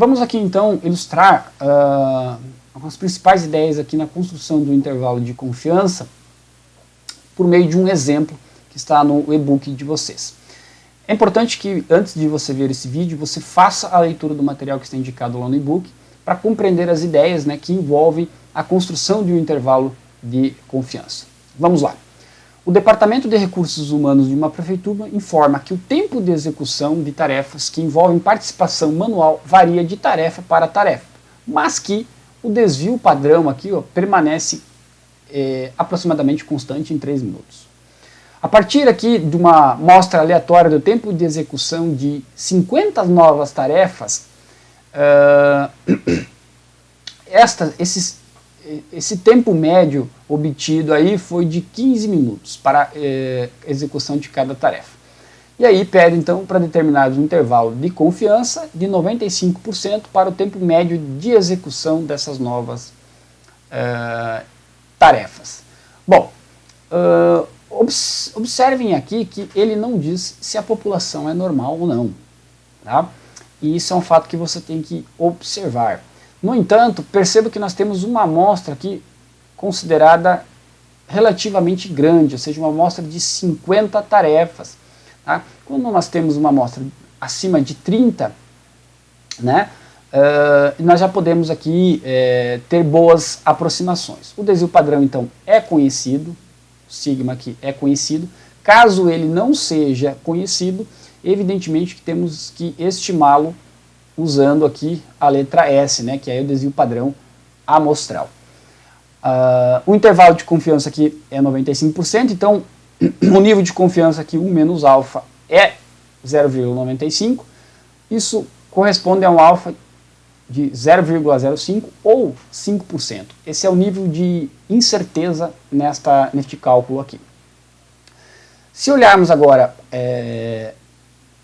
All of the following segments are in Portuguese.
Vamos aqui então ilustrar uh, as principais ideias aqui na construção do intervalo de confiança por meio de um exemplo que está no e-book de vocês. É importante que antes de você ver esse vídeo, você faça a leitura do material que está indicado lá no e-book para compreender as ideias né, que envolvem a construção de um intervalo de confiança. Vamos lá. O Departamento de Recursos Humanos de uma prefeitura informa que o tempo de execução de tarefas que envolvem participação manual varia de tarefa para tarefa, mas que o desvio padrão aqui ó, permanece é, aproximadamente constante em 3 minutos. A partir aqui de uma mostra aleatória do tempo de execução de 50 novas tarefas, uh, esta, esses esse tempo médio obtido aí foi de 15 minutos para é, execução de cada tarefa. E aí pede então para determinados um intervalo de confiança de 95% para o tempo médio de execução dessas novas é, tarefas. Bom, uh, obs observem aqui que ele não diz se a população é normal ou não. Tá? E isso é um fato que você tem que observar. No entanto, perceba que nós temos uma amostra aqui considerada relativamente grande, ou seja, uma amostra de 50 tarefas. Tá? Quando nós temos uma amostra acima de 30, né, uh, nós já podemos aqui uh, ter boas aproximações. O desvio padrão, então, é conhecido, o sigma aqui é conhecido. Caso ele não seja conhecido, evidentemente que temos que estimá-lo usando aqui a letra S, né, que é o desvio padrão amostral. Uh, o intervalo de confiança aqui é 95%, então o nível de confiança aqui 1 menos alfa é 0,95, isso corresponde a um alfa de 0,05 ou 5%. Esse é o nível de incerteza nesta, neste cálculo aqui. Se olharmos agora é,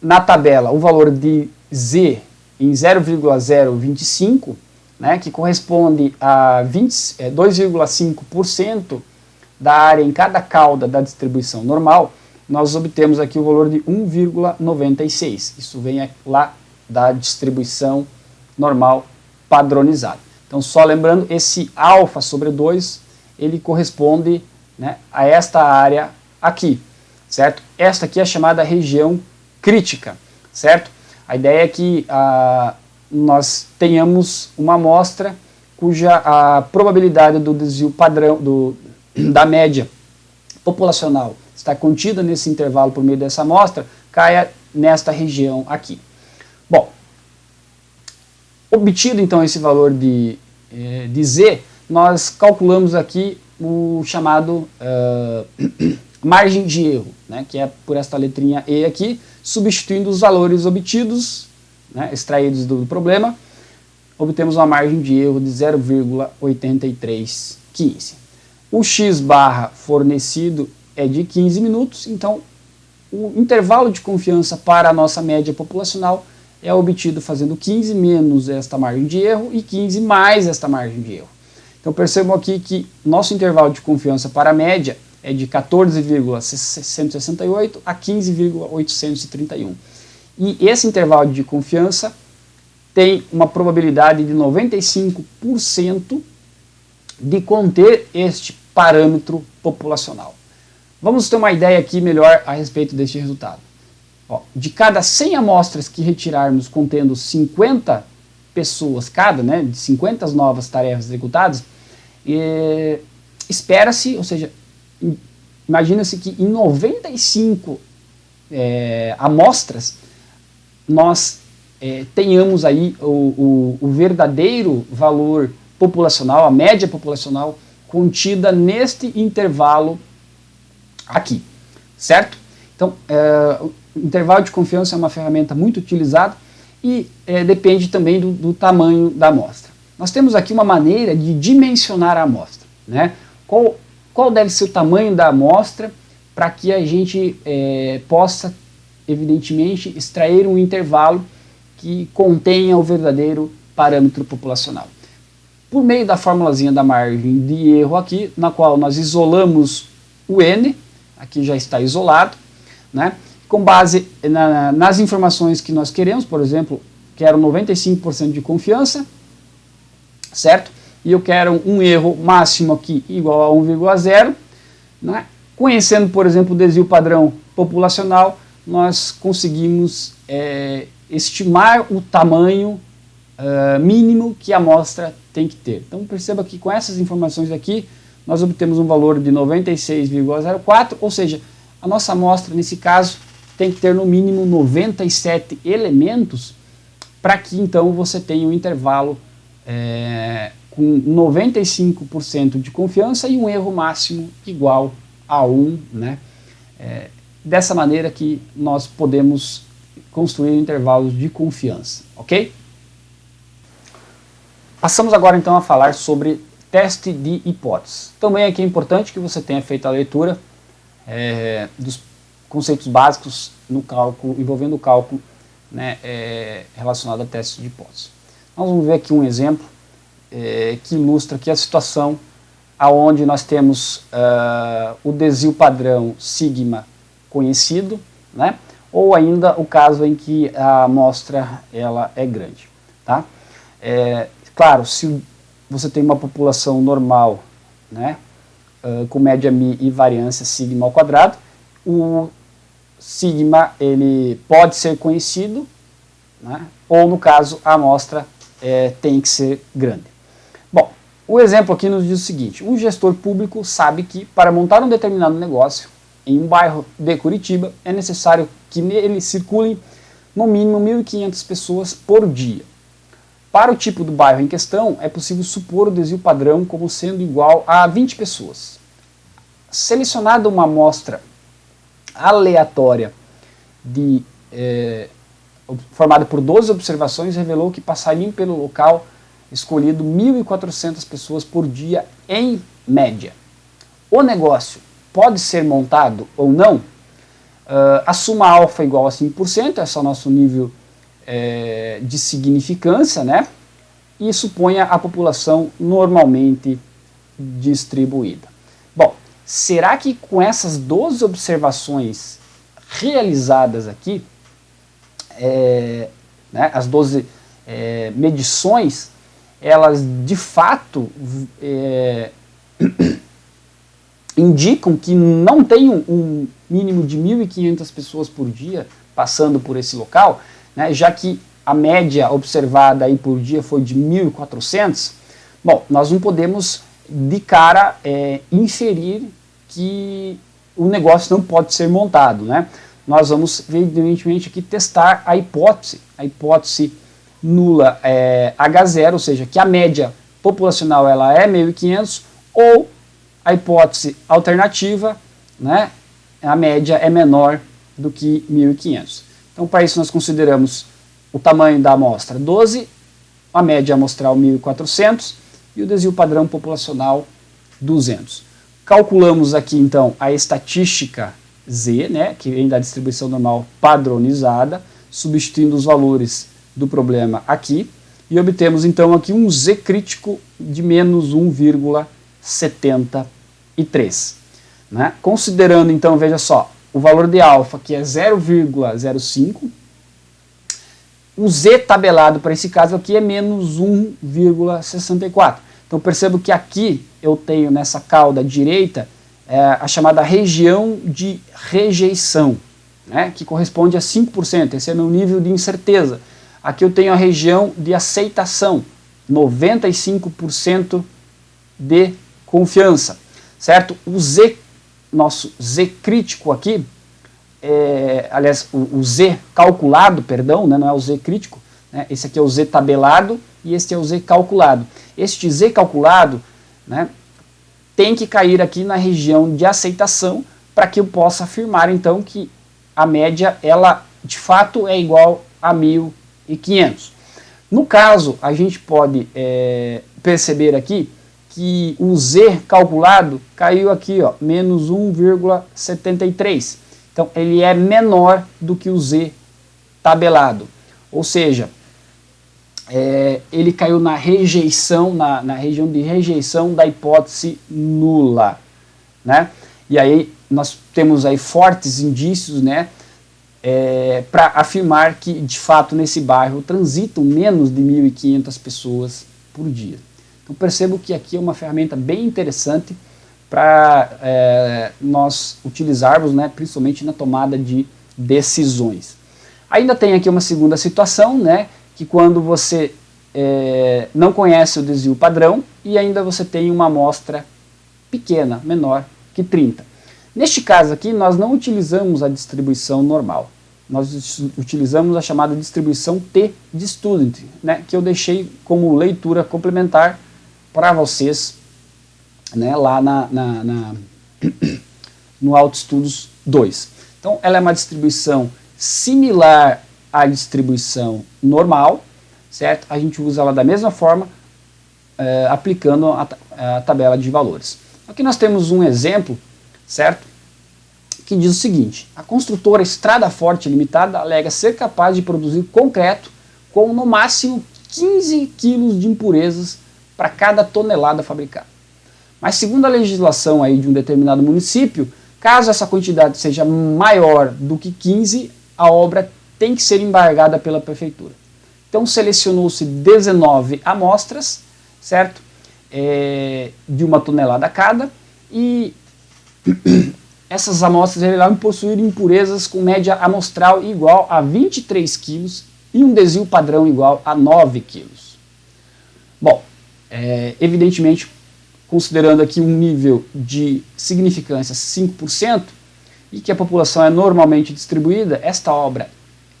na tabela o valor de Z em 0,025, né, que corresponde a 2,5% é, da área em cada cauda da distribuição normal, nós obtemos aqui o valor de 1,96. Isso vem lá da distribuição normal padronizada. Então, só lembrando, esse alfa sobre 2, ele corresponde né, a esta área aqui, certo? Esta aqui é chamada região crítica, certo? A ideia é que ah, nós tenhamos uma amostra cuja a probabilidade do desvio padrão do, da média populacional está contida nesse intervalo por meio dessa amostra, caia nesta região aqui. Bom, obtido então esse valor de, eh, de Z, nós calculamos aqui o chamado uh, margem de erro, né, que é por esta letrinha E aqui, substituindo os valores obtidos, né, extraídos do problema, obtemos uma margem de erro de 0,8315. O x barra fornecido é de 15 minutos, então o intervalo de confiança para a nossa média populacional é obtido fazendo 15 menos esta margem de erro e 15 mais esta margem de erro. Então percebam aqui que nosso intervalo de confiança para a média é de 14,668 a 15,831. E esse intervalo de confiança tem uma probabilidade de 95% de conter este parâmetro populacional. Vamos ter uma ideia aqui melhor a respeito deste resultado. Ó, de cada 100 amostras que retirarmos contendo 50 pessoas cada, né, de 50 novas tarefas executadas, eh, espera-se, ou seja, imagina-se que em 95 é, amostras nós é, tenhamos aí o, o, o, verdadeiro valor populacional, a média populacional contida neste intervalo aqui, certo? Então, é, o intervalo de confiança é uma ferramenta muito utilizada e é, depende também do, do tamanho da amostra. Nós temos aqui uma maneira de dimensionar a amostra, né? Qual qual deve ser o tamanho da amostra para que a gente é, possa, evidentemente, extrair um intervalo que contenha o verdadeiro parâmetro populacional. Por meio da formulazinha da margem de erro aqui, na qual nós isolamos o n, aqui já está isolado, né? com base na, nas informações que nós queremos, por exemplo, quero 95% de confiança, certo? E eu quero um erro máximo aqui igual a 1,0, né? Conhecendo, por exemplo, o desvio padrão populacional, nós conseguimos é, estimar o tamanho uh, mínimo que a amostra tem que ter. Então perceba que com essas informações aqui, nós obtemos um valor de 96,04, ou seja, a nossa amostra, nesse caso, tem que ter no mínimo 97 elementos para que então você tenha um intervalo é, com 95% de confiança e um erro máximo igual a 1, né? É, dessa maneira que nós podemos construir intervalos de confiança, ok? Passamos agora então a falar sobre teste de hipóteses. Também aqui é importante que você tenha feito a leitura é, dos conceitos básicos no cálculo, envolvendo o cálculo né, é, relacionado a testes de hipóteses. Nós vamos ver aqui um exemplo é, que ilustra aqui a situação aonde nós temos uh, o desvio padrão sigma conhecido, né, ou ainda o caso em que a amostra ela é grande. Tá? É, claro, se você tem uma população normal, né, uh, com média mi e variância sigma ao quadrado, o sigma ele pode ser conhecido, né, ou no caso a amostra é, tem que ser grande. Bom, o exemplo aqui nos diz o seguinte, um gestor público sabe que para montar um determinado negócio em um bairro de Curitiba é necessário que nele circulem no mínimo 1.500 pessoas por dia. Para o tipo do bairro em questão, é possível supor o desvio padrão como sendo igual a 20 pessoas. Selecionada uma amostra aleatória de, é, formada por 12 observações, revelou que passariam pelo local escolhido 1.400 pessoas por dia em média. O negócio pode ser montado ou não? Uh, a soma alfa é igual a 5%, esse é o nosso nível é, de significância, né? E suponha a população normalmente distribuída. Bom, será que com essas 12 observações realizadas aqui, é, né, as 12 é, medições, elas de fato é, indicam que não tem um, mínimo de 1.500 pessoas por dia passando por esse local, né, já que a média observada aí por dia foi de 1.400, bom, nós não podemos de cara é, inferir que o negócio não pode ser montado, né? Nós vamos, evidentemente, aqui testar a hipótese, a hipótese nula é, H0, ou seja, que a média populacional ela é 1.500, ou a hipótese alternativa, né, a média é menor do que 1.500. Então, para isso, nós consideramos o tamanho da amostra 12, a média amostral 1.400 e o desvio padrão populacional 200. Calculamos aqui, então, a estatística Z, né, que vem da distribuição normal padronizada, substituindo os valores do problema aqui, e obtemos, então, aqui um Z crítico de menos 1,73. Né? Considerando, então, veja só, o valor de alfa, que é 0,05. O z tabelado para esse caso aqui é menos 1,64. Então percebo que aqui eu tenho nessa cauda direita é, a chamada região de rejeição, né, que corresponde a 5%, esse é meu nível de incerteza. Aqui eu tenho a região de aceitação, 95% de confiança, certo? O Z nosso Z crítico aqui, é, aliás, o, o, Z calculado, perdão, né, não é o Z crítico, né, esse aqui é o Z tabelado e este é o Z calculado. Este Z calculado né, tem que cair aqui na região de aceitação para que eu possa afirmar então que a média ela de fato é igual a 1.500. No caso, a gente pode é, perceber aqui que o Z calculado caiu aqui, ó, menos 1,73. Então, ele é menor do que o Z tabelado. Ou seja, é, ele caiu na rejeição, na, na região de rejeição da hipótese nula. Né? E aí nós temos aí fortes indícios né, é, para afirmar que, de fato, nesse bairro transitam menos de 1.500 pessoas por dia. Então percebo que aqui é uma ferramenta bem interessante para é, nós utilizarmos, né, principalmente na tomada de decisões. Ainda tem aqui uma segunda situação, né, que quando você é, não conhece o desvio padrão e ainda você tem uma amostra pequena, menor que 30. Neste caso aqui, nós não utilizamos a distribuição normal. Nós utilizamos a chamada distribuição T de student, né, que eu deixei como leitura complementar para vocês né, lá na, na, na no AutoEstudos 2. Então, ela é uma distribuição similar à distribuição normal, certo? A gente usa ela da mesma forma, é, aplicando a, a tabela de valores. Aqui nós temos um exemplo, certo? Que diz o seguinte, a construtora Estrada Forte Limitada alega ser capaz de produzir concreto com no máximo 15 quilos de impurezas para cada tonelada fabricada. Mas segundo a legislação aí de um determinado município, caso essa quantidade seja maior do que 15, a obra tem que ser embargada pela prefeitura. Então selecionou-se 19 amostras, certo? É, de uma tonelada cada, e essas amostras revelaram possuir impurezas com média amostral igual a 23 quilos e um desvio padrão igual a 9 quilos. Bom, é, evidentemente, considerando aqui um nível de significância 5%, e que a população é normalmente distribuída, esta obra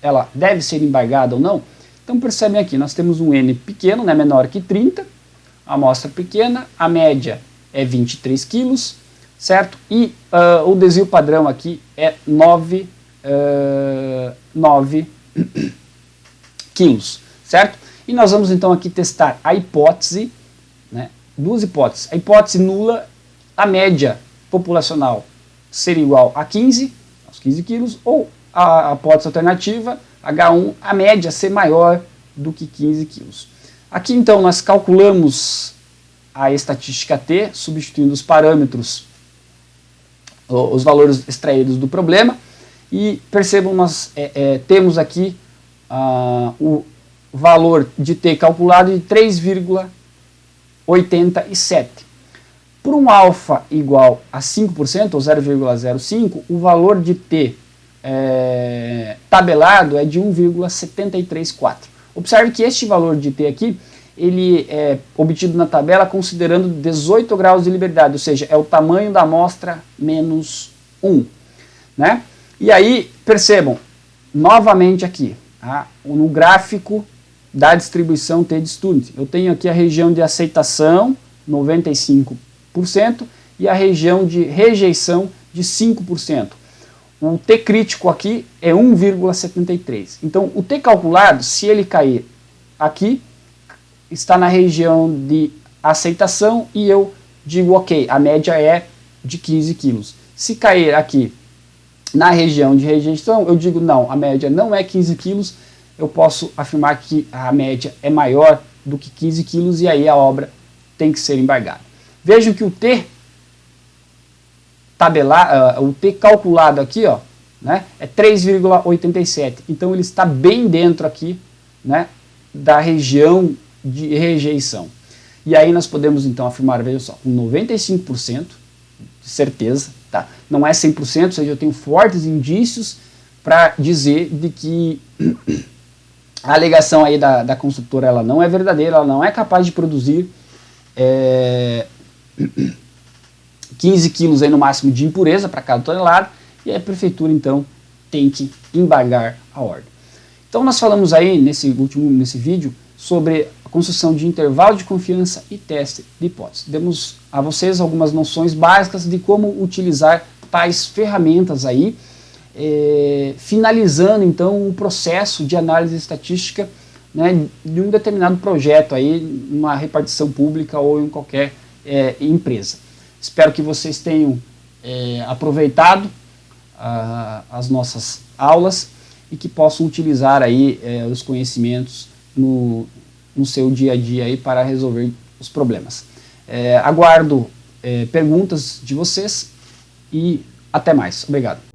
ela deve ser embargada ou não? Então percebem aqui, nós temos um N pequeno, né, menor que 30, a amostra pequena, a média é 23 quilos, certo? E uh, o desvio padrão aqui é 9, uh, 9 quilos, certo? E nós vamos então aqui testar a hipótese né, duas hipóteses. A hipótese nula, a média populacional ser igual a 15, aos 15 quilos, ou a, a hipótese alternativa, H1, a média ser maior do que 15 quilos. Aqui então nós calculamos a estatística T, substituindo os parâmetros, os valores extraídos do problema, e percebam, nós é, é, temos aqui uh, o valor de T calculado de 3,5 87. Por um alfa igual a 5%, ou 0,05, o valor de T é, tabelado é de 1,734. Observe que este valor de T aqui, ele é obtido na tabela considerando 18 graus de liberdade, ou seja, é o tamanho da amostra menos 1. Né? E aí, percebam, novamente aqui, tá? no gráfico da distribuição T de student. Eu tenho aqui a região de aceitação, 95%, e a região de rejeição de 5%. O T crítico aqui é 1,73. Então, o T calculado, se ele cair aqui, está na região de aceitação e eu digo, ok, a média é de 15 quilos. Se cair aqui na região de rejeição, eu digo, não, a média não é 15 quilos, eu posso afirmar que a média é maior do que 15 quilos e aí a obra tem que ser embargada. Vejam que o T tabelar, uh, o T calculado aqui, ó, né, é 3,87. Então ele está bem dentro aqui, né, da região de rejeição. E aí nós podemos então afirmar, veja só, com 95% de certeza, tá? Não é 100%, ou seja, eu tenho fortes indícios para dizer de que a alegação aí da, da construtora ela não é verdadeira, ela não é capaz de produzir é, 15 quilos aí no máximo de impureza para cada tonelada, e a prefeitura então tem que embargar a ordem. Então nós falamos aí nesse último nesse vídeo sobre construção de intervalo de confiança e teste de hipótese. Demos a vocês algumas noções básicas de como utilizar tais ferramentas aí, é, finalizando então o processo de análise estatística né, de um determinado projeto aí, numa repartição pública ou em qualquer é, empresa. Espero que vocês tenham é, aproveitado a, as nossas aulas e que possam utilizar aí é, os conhecimentos no, no seu dia a dia aí para resolver os problemas. É, aguardo é, perguntas de vocês e até mais. Obrigado.